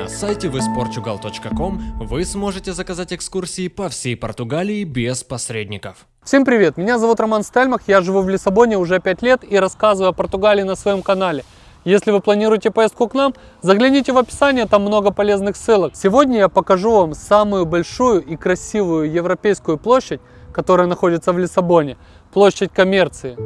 На сайте visportugal.com вы сможете заказать экскурсии по всей Португалии без посредников. Всем привет, меня зовут Роман Стельмах, я живу в Лиссабоне уже 5 лет и рассказываю о Португалии на своем канале. Если вы планируете поездку к нам, загляните в описание, там много полезных ссылок. Сегодня я покажу вам самую большую и красивую европейскую площадь, которая находится в Лиссабоне, площадь коммерции.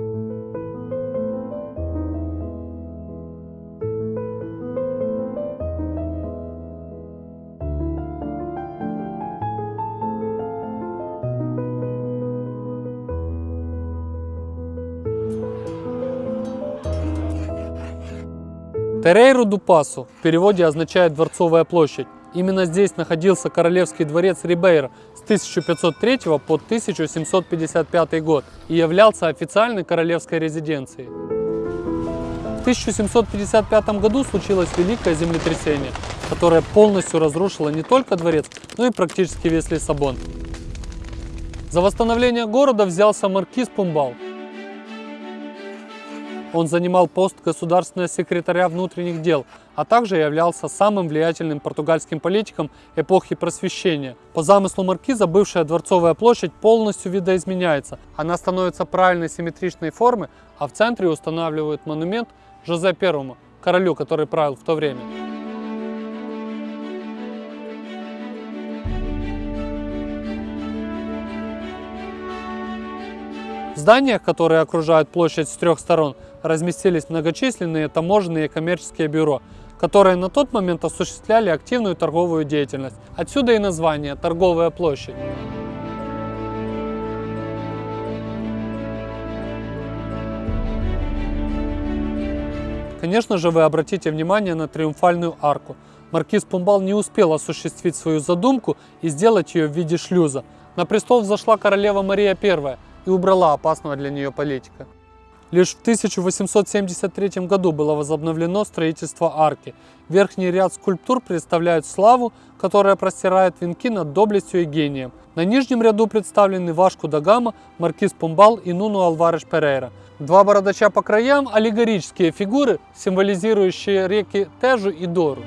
Терейру ду Пасу в переводе означает «дворцовая площадь». Именно здесь находился королевский дворец Рибейра с 1503 по 1755 год и являлся официальной королевской резиденцией. В 1755 году случилось великое землетрясение, которое полностью разрушило не только дворец, но и практически весь Лиссабон. За восстановление города взялся маркиз Пумбал, он занимал пост государственного секретаря внутренних дел, а также являлся самым влиятельным португальским политиком эпохи просвещения. По замыслу маркиза бывшая Дворцовая площадь полностью видоизменяется. Она становится правильной симметричной формы, а в центре устанавливают монумент Жозе Первому, королю, который правил в то время. В зданиях, которые окружают площадь с трех сторон, разместились многочисленные таможенные и коммерческие бюро, которые на тот момент осуществляли активную торговую деятельность. Отсюда и название «Торговая площадь». Конечно же, вы обратите внимание на триумфальную арку. Маркиз Пумбал не успел осуществить свою задумку и сделать ее в виде шлюза. На престол взошла королева Мария I и убрала опасного для нее политика. Лишь в 1873 году было возобновлено строительство арки. Верхний ряд скульптур представляет славу, которая простирает венки над доблестью и гением. На нижнем ряду представлены Вашку Дагама, Маркиз Пумбал и Нуну Алвареш Перейра. Два бородача по краям – аллегорические фигуры, символизирующие реки Тежу и Дору.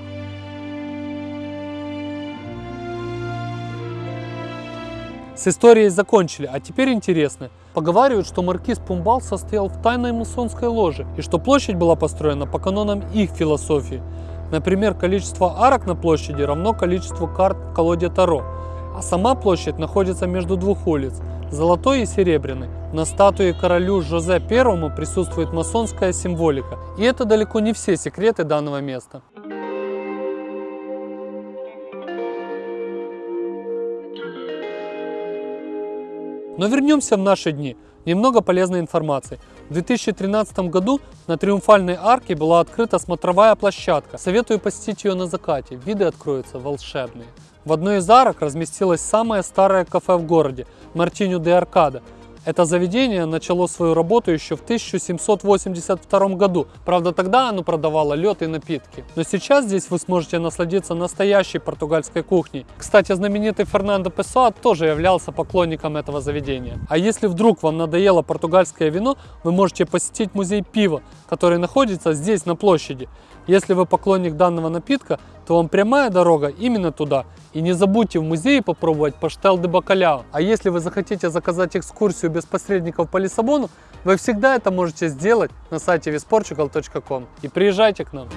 С историей закончили, а теперь интересно. Поговаривают, что маркиз Пумбал состоял в тайной масонской ложе, и что площадь была построена по канонам их философии. Например, количество арок на площади равно количеству карт в колоде Таро, а сама площадь находится между двух улиц – Золотой и Серебряной. На статуе королю Жозе Первому присутствует масонская символика, и это далеко не все секреты данного места. Но вернемся в наши дни. Немного полезной информации. В 2013 году на Триумфальной арке была открыта смотровая площадка. Советую посетить ее на закате, виды откроются волшебные. В одной из арок разместилось самое старое кафе в городе – Мартиню де Аркада – это заведение начало свою работу еще в 1782 году. Правда, тогда оно продавало лед и напитки. Но сейчас здесь вы сможете насладиться настоящей португальской кухней. Кстати, знаменитый Фернандо Песоа тоже являлся поклонником этого заведения. А если вдруг вам надоело португальское вино, вы можете посетить музей пива, который находится здесь на площади. Если вы поклонник данного напитка, то вам прямая дорога именно туда. И не забудьте в музее попробовать паштел де бакаляо. А если вы захотите заказать экскурсию без посредников по Лиссабону, вы всегда это можете сделать на сайте visportugal.com. И приезжайте к нам.